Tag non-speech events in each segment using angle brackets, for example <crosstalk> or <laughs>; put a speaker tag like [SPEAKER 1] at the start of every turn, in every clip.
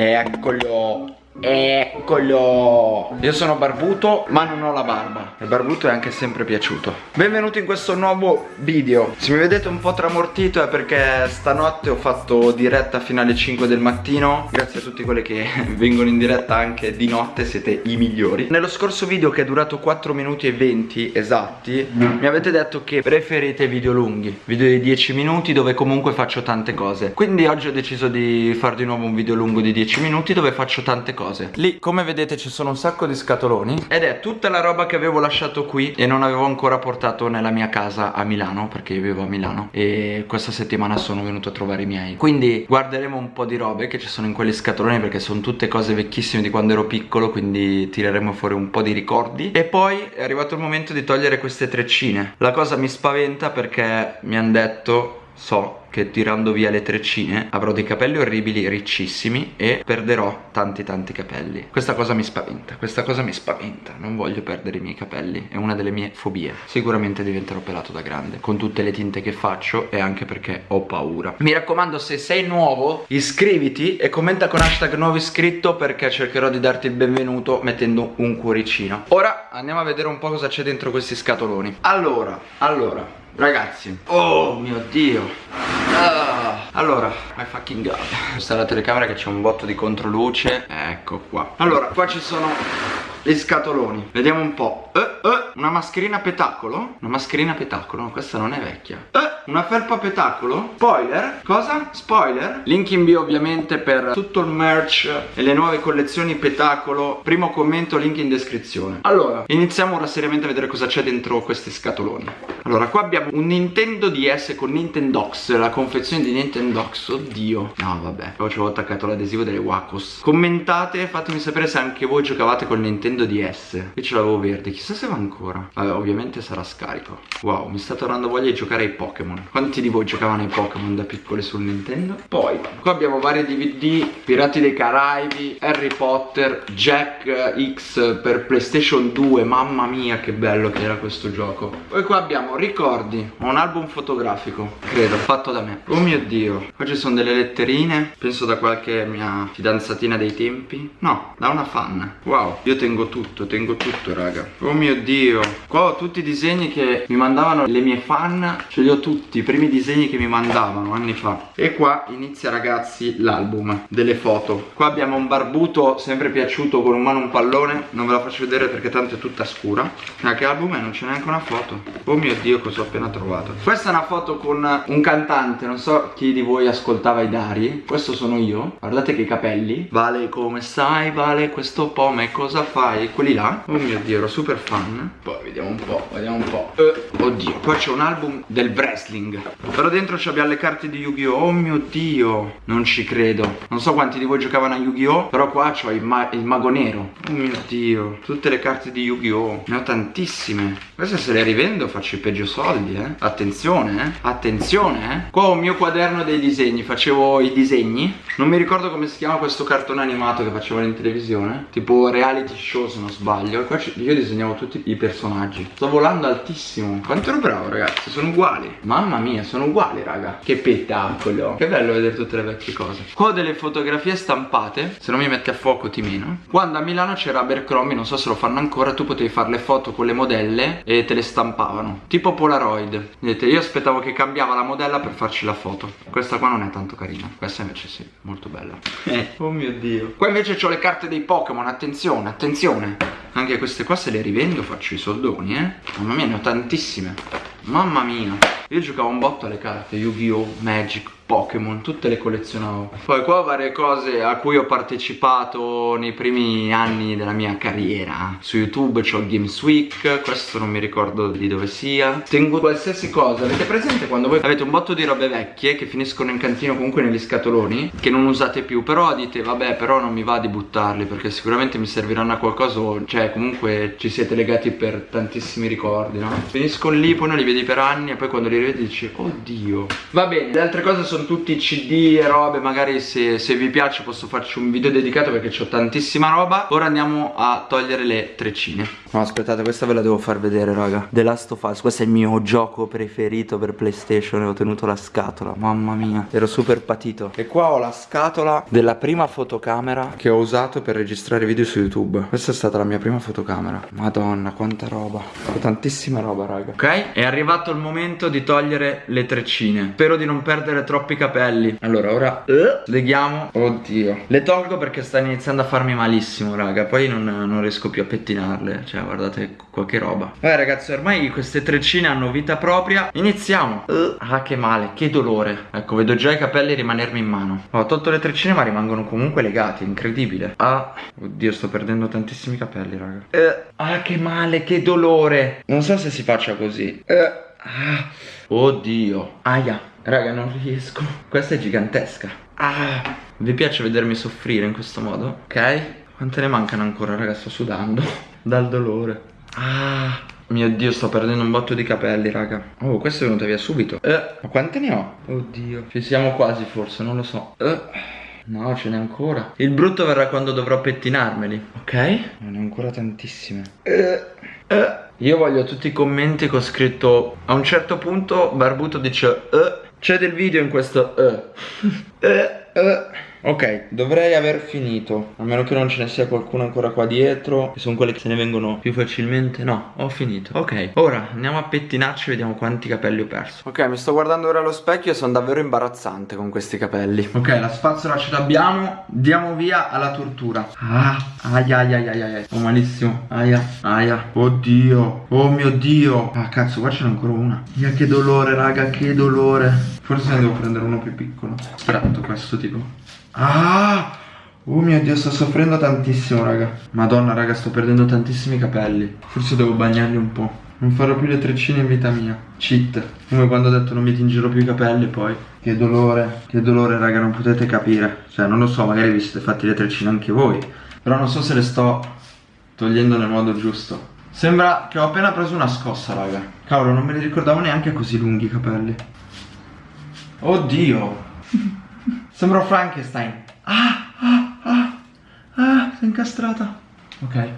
[SPEAKER 1] Eccolo Eccolo. Io sono barbuto ma non ho la barba. Il barbuto è anche sempre piaciuto. Benvenuti in questo nuovo video. Se mi vedete un po' tramortito è perché stanotte ho fatto diretta fino alle 5 del mattino. Grazie a tutti quelli che <laughs> vengono in diretta anche di notte Siete i migliori. Nello scorso video che è durato 4 minuti e 20 esatti Mi avete detto che preferite video lunghi Video di 10 minuti dove comunque faccio tante cose. Quindi oggi ho deciso di fare di nuovo un video lungo di 10 minuti dove faccio tante cose cose. Lì come vedete ci sono un sacco di scatoloni. Ed è tutta la roba che avevo lasciato qui E non avevo ancora portato nella mia casa a Milano Perché io vivo a Milano. E questa settimana sono venuto a trovare i miei. Quindi guarderemo un po' di robe che ci sono in quegli scatoloni Perché sono tutte cose vecchissime di quando ero piccolo Quindi tireremo fuori un po' di ricordi. E poi è arrivato il momento di togliere queste treccine. La cosa mi spaventa perché mi hanno detto So che tirando via le treccine avrò dei capelli orribili riccissimi e perderò tanti tanti capelli. Questa cosa mi spaventa, questa cosa mi spaventa. Non voglio perdere i miei capelli, è una delle mie fobie. Sicuramente diventerò pelato da grande. Con tutte le tinte che faccio e anche perché ho paura. Mi raccomando se sei nuovo iscriviti e commenta con hashtag nuovo iscritto Perché cercherò di darti il benvenuto mettendo un cuoricino. Ora andiamo a vedere un po' cosa c'è dentro questi scatoloni. Allora, allora Ragazzi Oh mio dio. Ah. Allora My fucking god. Questa è la telecamera che c'è un botto di controluce. Ecco qua. Allora qua ci sono gli scatoloni. Vediamo un po' eh, eh, Una mascherina petacolo? Una mascherina petacolo? No, Questa non è vecchia. Eh, Una felpa petacolo? Spoiler? Cosa? Spoiler? Link in bio ovviamente per tutto il merch E le nuove collezioni petacolo. Primo commento link in descrizione. Allora Iniziamo ora seriamente a vedere cosa c'è dentro questi scatoloni. Allora qua abbiamo un Nintendo DS con Nintendox La confezione di Nintendox. Oddio. No vabbè. Poi ci avevo attaccato l'adesivo delle Wacos. Commentate Fatemi sapere se anche voi giocavate con Nintendo Nintendo DS Io ce l'avevo verde, chissà se va ancora. Vabbè, ovviamente sarà scarico. Wow, mi sta tornando voglia di giocare ai Pokémon. Quanti di voi giocavano ai Pokémon da piccoli sul Nintendo? Poi, qua abbiamo vari DVD Pirati dei Caraibi, Harry Potter Jack X per Playstation 2 Mamma mia che bello che era questo gioco. Poi qua abbiamo ricordi Un album fotografico, credo, fatto da me. Oh mio dio Qua ci sono delle letterine Penso da qualche mia fidanzatina dei tempi. No, da una fan. Wow, io tengo tengo tutto, tengo tutto raga. Oh mio dio. Qua ho tutti i disegni che mi mandavano le mie fan Ce li ho tutti, i primi disegni che mi mandavano anni fa. E qua inizia ragazzi l'album delle foto. Qua abbiamo un barbuto sempre piaciuto con un mano un pallone. Non ve la faccio vedere perché tanto è tutta scura. Ma che album è? Non c'è neanche una foto. Oh mio dio cosa ho appena trovato. Questa è una foto con un cantante Non so chi di voi ascoltava i Dari. Questo sono io. Guardate che capelli. Vale come sai, Vale questo pome cosa fa? Fai quelli là. Oh mio dio ero super fan. Poi vediamo un po' Vediamo un po' eh, Oddio Qua c'è un album del wrestling. Però dentro abbiamo le carte di Yu-Gi-Oh! Oh mio dio Non ci credo. Non so quanti di voi giocavano a Yu-Gi-Oh! Però qua c'ho il, ma il mago nero. Oh mio dio Tutte le carte di Yu-Gi-Oh! Ne ho tantissime. Queste se le rivendo faccio i peggio soldi eh. Attenzione eh. Attenzione eh. Qua ho il mio quaderno dei disegni. Facevo i disegni. Non mi ricordo come si chiama questo cartone animato che facevano in televisione. Tipo reality show show se non sbaglio. Qua io disegnavo tutti i personaggi. Sto volando altissimo. Quanto ero bravo ragazzi? Sono uguali. Mamma mia sono uguali raga. Che spettacolo. Che bello vedere tutte le vecchie cose. Qua ho delle fotografie stampate. Se non mi metti a fuoco ti meno. Quando a Milano c'era Abercrombie Non so se lo fanno ancora Tu potevi fare le foto con le modelle E te le stampavano. Tipo Polaroid. Vedete io aspettavo che cambiava la modella per farci la foto. Questa qua non è tanto carina. Questa invece sì Molto bella. <laughs> Oh mio dio. Qua invece ho le carte dei Pokémon. Attenzione Attenzione attenzione. Anche queste qua se le rivendo faccio i soldoni eh. Mamma mia ne ho tantissime. Mamma mia. Io giocavo un botto alle carte Yu-Gi-Oh! Magic Pokémon, tutte le collezionavo. Poi qua varie cose a cui ho partecipato nei primi anni della mia carriera. Su YouTube c'ho Games Week, questo non mi ricordo di dove sia. Tengo qualsiasi cosa, avete presente quando voi avete un botto di robe vecchie che finiscono in cantino comunque negli scatoloni Che non usate più, però dite vabbè però non mi va di buttarli perché sicuramente mi serviranno a qualcosa Cioè comunque ci siete legati per tantissimi ricordi no? Finiscono lì, poi non li vedi per anni e poi quando li rivedi dici oddio. Va bene, le altre cose sono sono tutti cd e robe magari se, se, vi piace posso farci un video dedicato perché ho tantissima roba. Ora andiamo a togliere le treccine. No aspettate questa ve la devo far vedere raga. The Last of Us questo è il mio gioco preferito per playstation e ho tenuto la scatola mamma mia. Ero super patito. E qua ho la scatola della prima fotocamera che ho usato per registrare video su youtube. Questa è stata la mia prima fotocamera. Madonna quanta roba. Ho tantissima roba raga. Ok? È arrivato il momento di togliere le treccine. Spero di non perdere troppi capelli. Allora ora uh, leghiamo oddio. Le tolgo perché sta iniziando a farmi malissimo raga. Poi non, non riesco più a pettinarle. Cioè guardate qualche roba. Vabbè ragazzi ormai queste treccine hanno vita propria. Iniziamo. Uh, ah che male che dolore. Ecco vedo già i capelli rimanermi in mano. Ho tolto le treccine ma rimangono comunque legati. Incredibile. Ah oddio sto perdendo tantissimi capelli raga. Uh, ah che male che dolore. Non so se si faccia così. Uh, ah. oddio. Aia raga non riesco. Questa è gigantesca. Ah vi piace vedermi soffrire in questo modo? Ok. Quante ne mancano ancora raga? Sto sudando. <laughs> Dal dolore. Ah mio dio sto perdendo un botto di capelli raga. Oh questa è venuta via subito. Eh, Ma quante ne ho? Oddio. Ci siamo quasi forse non lo so. Eh, No ce n'è ancora. Il brutto verrà quando dovrò pettinarmeli. Ok. Non ne ho ancora tantissime. Eh, eh. Io voglio tutti i commenti che ho scritto A un certo punto Barbuto dice eh, C'è del video in questo eh. eh, eh. Ok, dovrei aver finito A meno che non ce ne sia qualcuno ancora qua dietro Che sono quelle che se ne vengono più facilmente. No, ho finito. Ok, ora andiamo a pettinarci e vediamo quanti capelli ho perso. Ok, mi sto guardando ora allo specchio e sono davvero imbarazzante con questi capelli. Ok, la spazzola ce l'abbiamo Diamo via alla tortura. Ah, aia aia aia aia Ho malissimo. Aia, aia. Oddio. Oh mio dio. Ah cazzo, qua ce n'è ancora una. Ia che dolore raga, che dolore. Forse ne devo prendere uno più piccolo. Aspetta, questo tipo Ah! Oh mio dio, sto soffrendo tantissimo, raga. Madonna, raga, sto perdendo tantissimi capelli. Forse devo bagnarli un po'. Non farò più le treccine in vita mia. Cheat. Come quando ho detto non mi tingerò più i capelli poi. Che dolore, che dolore, raga, non potete capire. Cioè, non lo so, magari vi siete fatti le treccine anche voi. Però non so se le sto togliendo nel modo giusto. Sembra che ho appena preso una scossa, raga. Cavolo, non me li ricordavo neanche così lunghi i capelli. Oddio. <laughs> Sembro Frankenstein. Ah, ah, ah, ah, si è incastrata. Ok.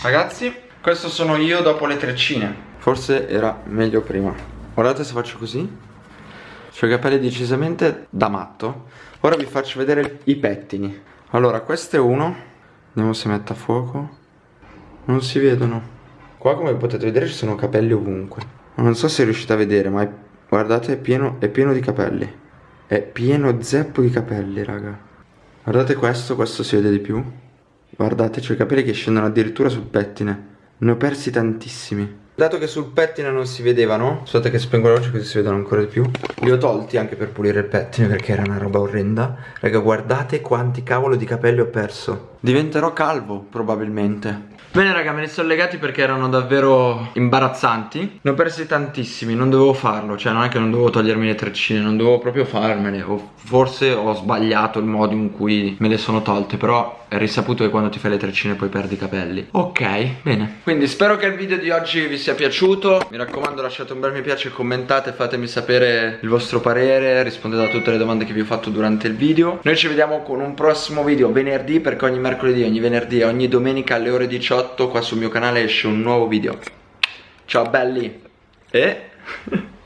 [SPEAKER 1] Ragazzi, questo sono io dopo le treccine. Forse era meglio prima. Guardate se faccio così. Ho i capelli decisamente da matto. Ora vi faccio vedere i pettini. Allora, questo è uno. Vediamo se mette a fuoco. Non si vedono. Qua come potete vedere ci sono capelli ovunque. Non so se riuscite a vedere, ma è... guardate è pieno, è pieno di capelli. È pieno zeppo di capelli, raga. Guardate questo, questo si vede di più. Guardate, c'ho i capelli che scendono addirittura sul pettine. Ne ho persi tantissimi. Dato che sul pettine non si vedevano, aspettate che spengo la luce così si vedono ancora di più. Li ho tolti anche per pulire il pettine perché era una roba orrenda. Raga, guardate quanti cavolo di capelli ho perso. Diventerò calvo, probabilmente. Bene raga me ne sono legati perché erano davvero imbarazzanti Ne ho persi tantissimi, non dovevo farlo Cioè non è che non dovevo togliermi le treccine Non dovevo proprio farmele o Forse ho sbagliato il modo in cui me le sono tolte Però è risaputo che quando ti fai le treccine poi perdi i capelli Ok, bene Quindi spero che il video di oggi vi sia piaciuto. Mi raccomando lasciate un bel mi piace, commentate Fatemi sapere il vostro parere Rispondete a tutte le domande che vi ho fatto durante il video. Noi ci vediamo con un prossimo video venerdì Perché ogni mercoledì, ogni venerdì e ogni domenica alle ore 18 18 qua sul mio canale esce un nuovo video. Ciao belli! E... <laughs>